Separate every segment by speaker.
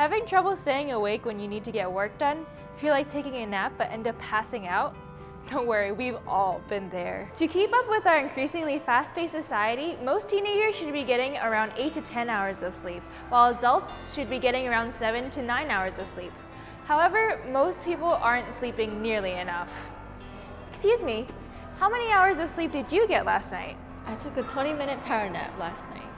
Speaker 1: Having trouble staying awake when you need to get work done? Feel like taking a nap but end up passing out? Don't worry, we've all been there. To keep up with our increasingly fast-paced society, most teenagers should be getting around 8 to 10 hours of sleep, while adults should be getting around 7 to 9 hours of sleep. However, most people aren't sleeping nearly enough. Excuse me, how many hours of sleep did you get last night?
Speaker 2: I took a 20 minute power nap last night.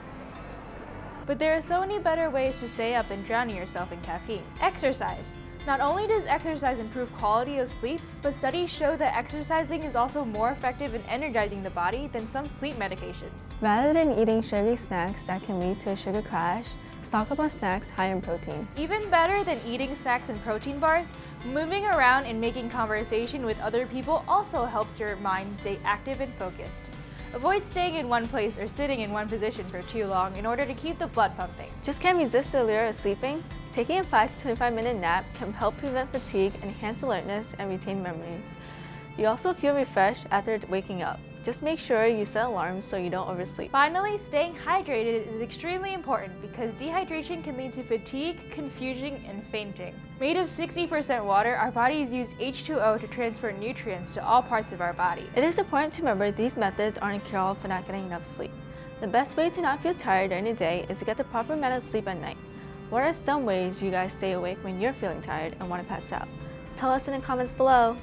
Speaker 1: But there are so many better ways to stay up and drowning yourself in caffeine. Exercise. Not only does exercise improve quality of sleep, but studies show that exercising is also more effective in energizing the body than some sleep medications.
Speaker 3: Rather than eating sugary snacks that can lead to a sugar crash, stock up on snacks high in protein.
Speaker 1: Even better than eating snacks and protein bars, moving around and making conversation with other people also helps your mind stay active and focused. Avoid staying in one place or sitting in one position for too long in order to keep the blood pumping.
Speaker 3: Just can't resist the allure of sleeping? Taking a 5 to 25 minute nap can help prevent fatigue, enhance alertness, and retain memories. You also feel refreshed after waking up. Just make sure you set alarms so you don't oversleep.
Speaker 1: Finally, staying hydrated is extremely important because dehydration can lead to fatigue, confusion, and fainting. Made of 60% water, our bodies use H2O to transfer nutrients to all parts of our body.
Speaker 3: It is important to remember these methods aren't a cure-all for not getting enough sleep. The best way to not feel tired during the day is to get the proper amount of sleep at night. What are some ways you guys stay awake when you're feeling tired and want to pass out? Tell us in the comments below.